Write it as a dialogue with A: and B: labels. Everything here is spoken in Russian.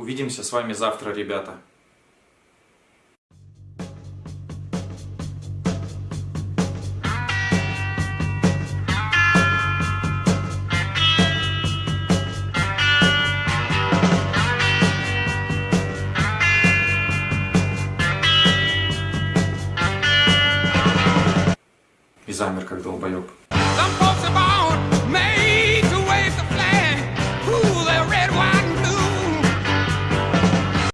A: Увидимся с вами завтра, ребята. И замер, как долбоеб.